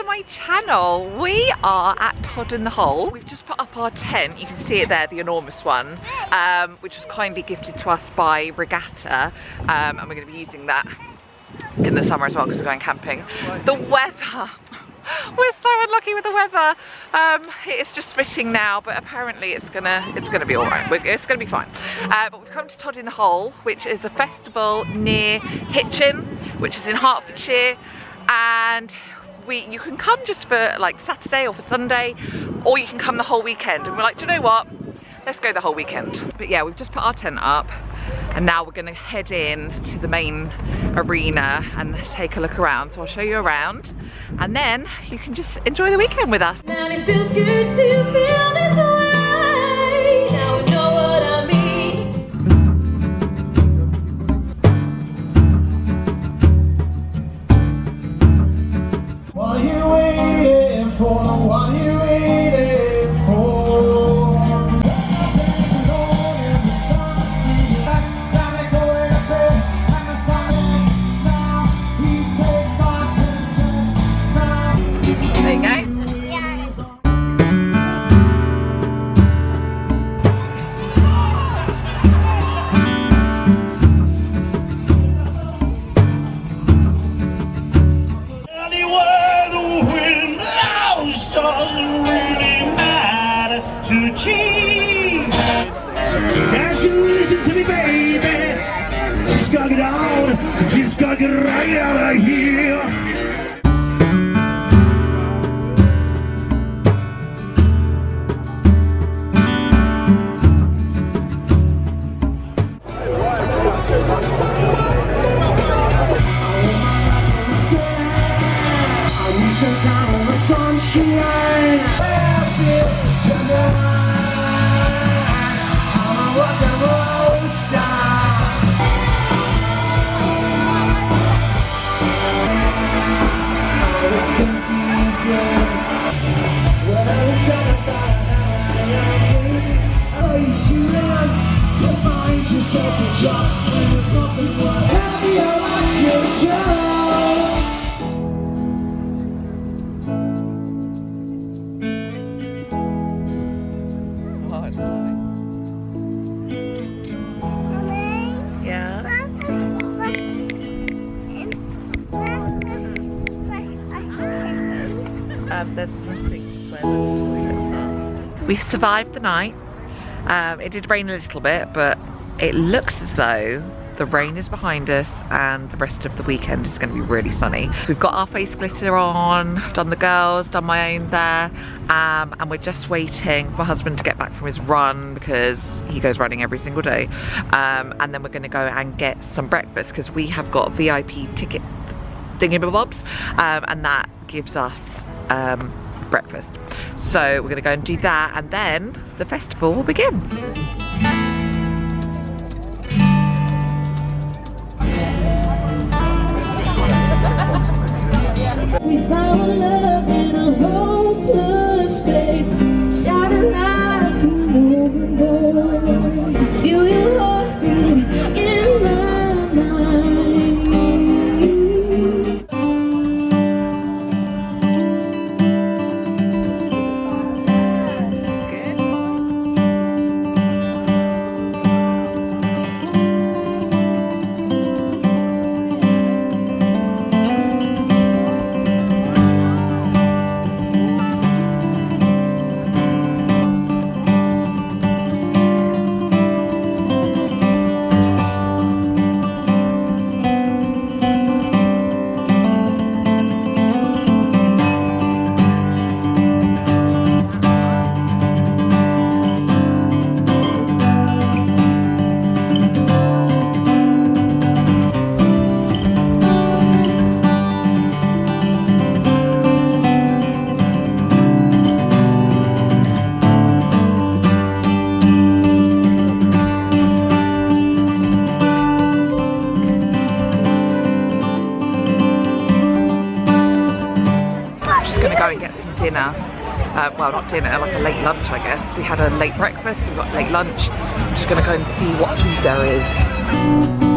to my channel. We are at Todd in the Hole. We've just put up our tent. You can see it there, the enormous one, um, which was kindly gifted to us by Regatta. Um, and we're going to be using that in the summer as well because we're going camping. The weather. We're so unlucky with the weather. Um, it's just spitting now, but apparently it's gonna it's gonna be all right. It's gonna be fine. Uh, but we've come to Todd in the Hole, which is a festival near Hitchin, which is in Hertfordshire, and you can come just for like Saturday or for Sunday, or you can come the whole weekend. And we're like, do you know what? Let's go the whole weekend. But yeah, we've just put our tent up and now we're gonna head in to the main arena and take a look around. So I'll show you around and then you can just enjoy the weekend with us. for get right out of here. We survived the night. Um, it did rain a little bit, but it looks as though the rain is behind us and the rest of the weekend is going to be really sunny. We've got our face glitter on, done the girls, done my own there, um, and we're just waiting for my husband to get back from his run because he goes running every single day. Um, and then we're going to go and get some breakfast because we have got VIP ticket thingamabobs um, and that gives us um, breakfast. So we're gonna go and do that and then the festival will begin. we found love well, not dinner, like a late lunch, I guess. We had a late breakfast, we got late lunch. I'm just gonna go and see what food there is.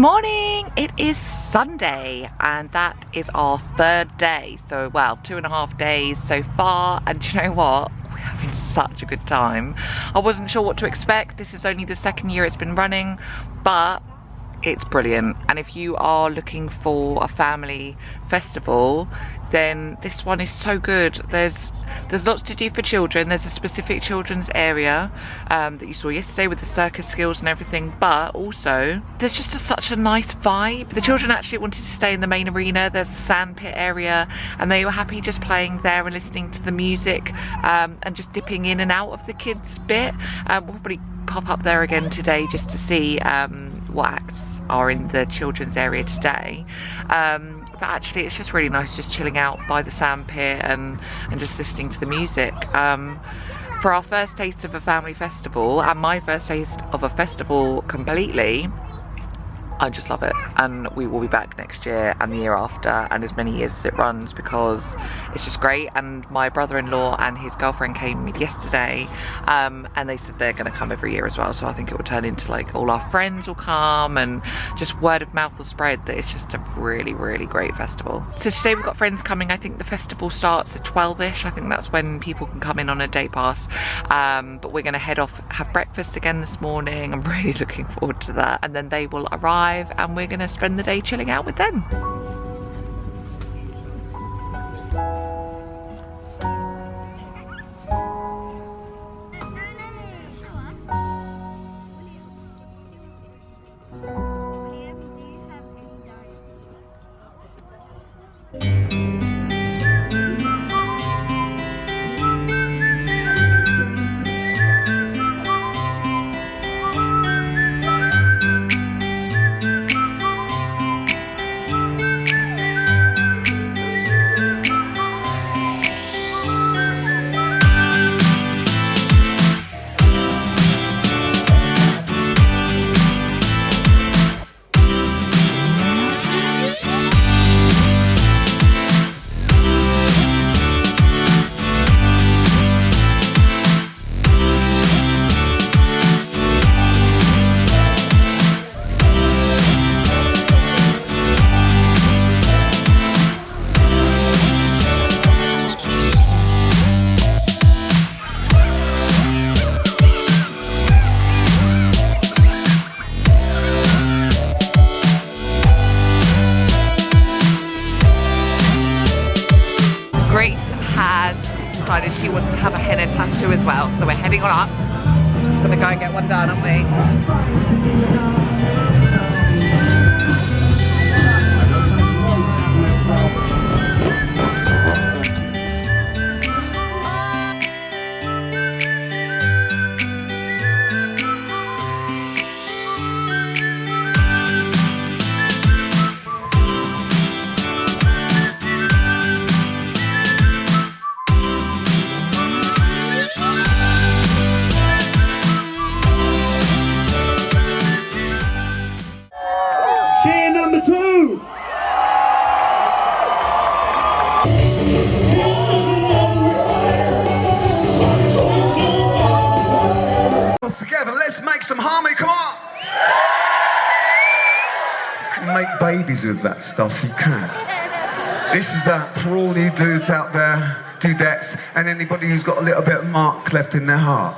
Morning. It is sunday and that is our third day. So well two and a half days so far. And you know what? We're having such a good time. I wasn't sure what to expect. This is only the second year it's been running but it's brilliant. And if you are looking for a family festival then this one is so good. There's there's lots to do for children. There's a specific children's area um, that you saw yesterday with the circus skills and everything but also there's just a, such a nice vibe. The children actually wanted to stay in the main arena. There's the sand pit area and they were happy just playing there and listening to the music um, and just dipping in and out of the kids bit. Um, we'll probably pop up there again today just to see um, acts are in the children's area today. Um, but actually it's just really nice just chilling out by the sand pit and, and just listening to the music. Um, for our first taste of a family festival and my first taste of a festival completely, I just love it. And we will be back next year and the year after and as many years as it runs because it's just great. And my brother-in-law and his girlfriend came yesterday um, and they said they're going to come every year as well. So I think it will turn into like all our friends will come and just word of mouth will spread that it's just a really really great festival. So today we've got friends coming. I think the festival starts at 12ish I think that's when people can come in on a day pass. Um, but we're going to head off have breakfast again this morning. I'm really looking forward to that. And then they will arrive and we're going to spend the day chilling out with them. Decided she wants to have a henna tattoo as well. So we're heading on up. Gonna go and get one done, aren't we? Babies with that stuff, you can. This is uh, for all you dudes out there, dudettes, and anybody who's got a little bit of mark left in their heart.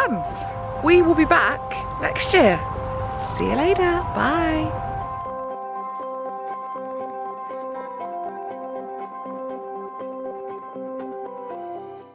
Fun. We will be back next year. See you later. Bye.